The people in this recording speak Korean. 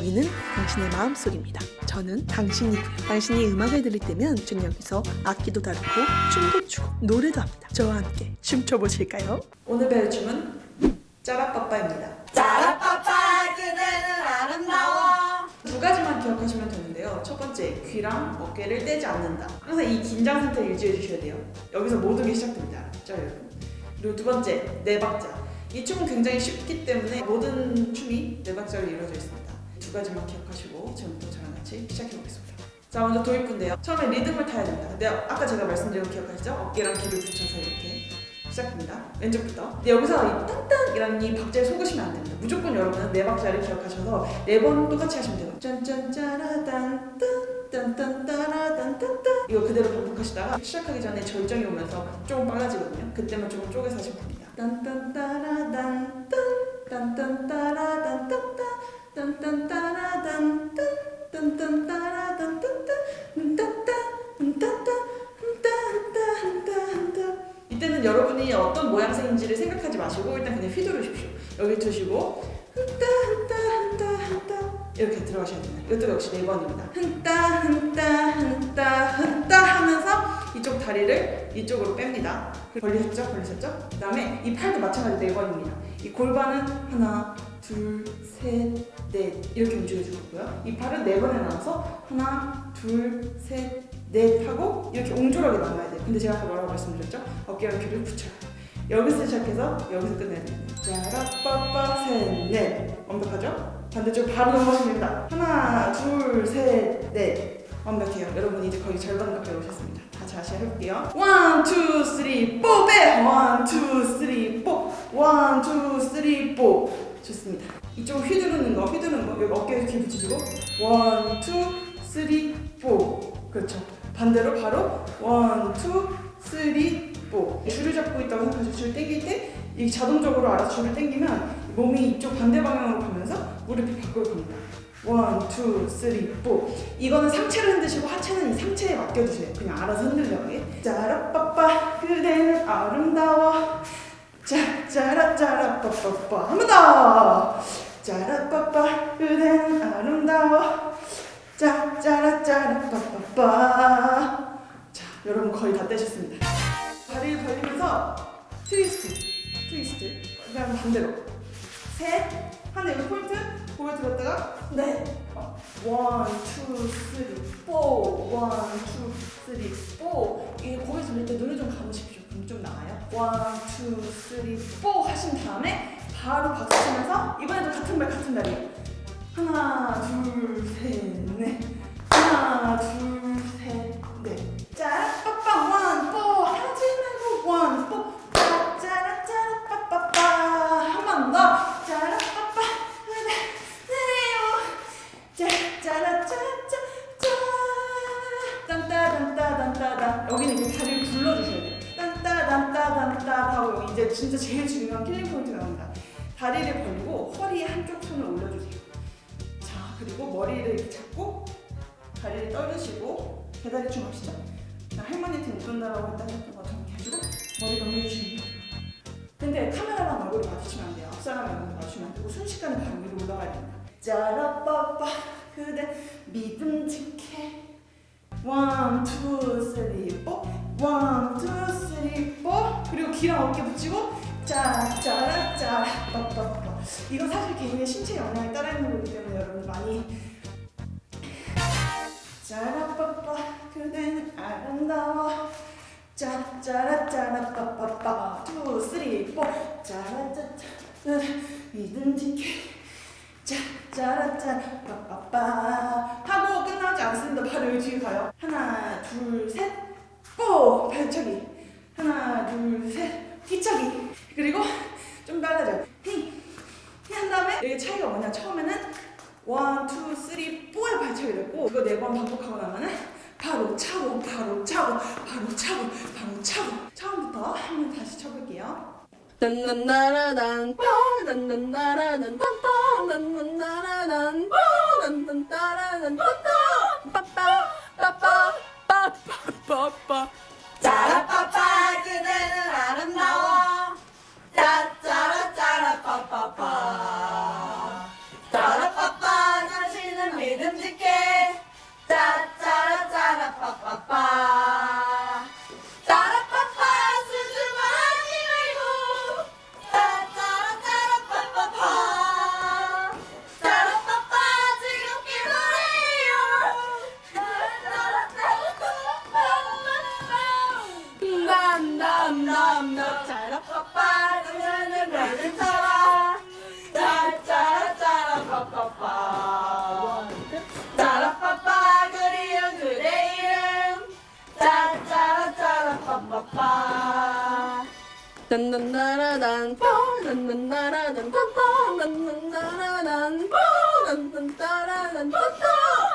여기는 당신의 마음속입니다. 저는 당신이고요. 당신이 음악을 들을 때면 저는 여기서 악기도 다루고 춤도 추고 노래도 합니다. 저와 함께 춤춰보실까요? 오늘 배울 춤은 짜라빠빠입니다. 짜라빠빠 그대는 아름다워 두 가지만 기억하시면 되는데요. 첫 번째, 귀랑 어깨를 떼지 않는다. 항상 이 긴장 상태를 유지해 주셔야 돼요. 여기서 모든 게 시작됩니다. 알았죠, 여러분? 그리고 두 번째, 네 박자. 이 춤은 굉장히 쉽기 때문에 모든 춤이 네 박자로 이루어져 있습니다. 두 가지만 기억하시고 지금부터 저랑 같이 시작해 보겠습니다. 자, 먼저 도입부인데요. 처음에 리듬을 타야 됩니다. 근데 아까 제가 말씀드린 거 기억하시죠? 어깨랑 귀를 붙여서 이렇게 시작합니다. 왼쪽부터. 근데 여기서 이 딴딴이라는 이 박자에 속으시면 안 됩니다. 무조건 여러분은 네 박자를 기억하셔서 네 번 똑같이 하시면 돼요. 딴딴딴따라단 딴딴 이거 그대로 반복하시다가 시작하기 전에 절정이 오면서 조금 빨라지거든요. 그때만 조금 쪼개서 하시면 됩니다. 딴딴따라단 딴 딴딴따라 마시고 일단 그냥 휘두르십시오. 여기 두시고 흔따 흔따 흔따 흔따 이렇게 들어가셔야 됩니다. 이것도 역시 네 번입니다. 흔따 흔따 흔따 흔따 하면서 이쪽 다리를 이쪽으로 뺍니다. 벌리셨죠? 벌리셨죠? 그 다음에 이 팔도 마찬가지로 네 번입니다. 이 골반은 하나, 둘, 셋, 넷 이렇게 움직여줄 거고요. 이 팔은 네 번에 나눠서 하나, 둘, 셋, 넷 하고 이렇게 옹졸하게 나가야 돼요. 근데 제가 아까 뭐라고 말씀드렸죠? 어깨와 귀를 붙여요. 여기서 시작해서 여기서 됩니다. 짜라빠빠 셋넷 완벽하죠? 반대쪽 바로 넘어가시면 됩니다. 하나 둘셋넷 완벽해요. 여러분 이제 거의 절반 가까이 오셨습니다. 다시 다시 해볼게요. one, two, three, four, back! One, two, three, four! One, two, three, four! 좋습니다. 이쪽 휘두르는 거, 휘두르는 거 여기 어깨에 이렇게 붙이시고 one, two, three, four 그렇죠. 반대로 바로 one, two, three, four 줄을 잡고 있다고 생각하시고 줄 당길 때 이 자동적으로 알아서 줄을 당기면 몸이 이쪽 반대 방향으로 가면서 무릎이 밖으로 갑니다. one, two, three, four 이거는 상체를 흔드시고 하체는 이 상체에 맡겨주세요. 그냥 알아서 흔들리게. 짜라빠빠 그대는 아름다워. 짜, 짜라 짜라 빠빠빠. 한 번 더! 짜라빠빠 그대는 아름다워. 짜, 짜라 짜라 빠빠빠. 자 여러분 거의 다 떼셨습니다 트위스트. 트위스트. 그 다음 반대로. 셋. 하나 여기 포인트. 고개 들었다가 네. one, two, three, four one, two, three, four 이게 고개 돌릴 때 눈을 좀 감으십시오. 그럼 좀 나아요. one, two, three, four 하신 다음에 바로 박수 치면서 이번에도 같은 발 같은 다리. 하나, 둘, 셋, 넷. 하나, 둘, 셋, 넷. 자, 진짜 제일 중요한 killing point가 나옵니다. 다리를 벌리고 허리 한쪽 손을 올려주세요. 자 그리고 머리를 이렇게 잡고 다리를 떨으시고 배다리 춤 하시죠 자, 할머니한테 못 온다라고 했던 것처럼 해주고 머리 넘겨주시면 돼요 근데 카메라랑 얼굴이 마주치면 안 돼요. 앞사람이랑 얼굴이 마주치면 안 되고 순식간에 바로 위로 올라가야 됩니다. 짜라빠빠 그대 믿음직해. one, two, three, four one, 귀랑 어깨 붙이고 짜, 짜라, 짜라, 빠빠빠 이거 사실 개인의 신체 영향에 따라 있는 거기 때문에 여러분 많이. 짜라빠빠 그대는 아름다워. 짜, 짜라, 짜라, 빠빠빠 two, three, four 짜라, 짜, 짜, 믿음직해 짜, 짜라, 짜라, 빠빠빠 하고 끝나지 않습니다. 바로 여기 뒤에 가요. 하나, 둘, 셋, four! 발차기 하나, 둘, 셋, 뒤차기 그리고 좀 빨라져 히! 한 다음에 여기 차이가 뭐냐 처음에는 one, two, three, four의 발차기 됐고 이거 네 번 반복하고 나면은 바로 차고 바로 차고 바로 차고 바로 차고 처음부터 한번 다시 쳐볼게요 딴딴따라단 뽀 딴딴따라단 빰빰 빠빠 빠빠 빠빠 빠빠 뽀뽀 딴딴따라단 뽀 딴딴따라단 뽀뽀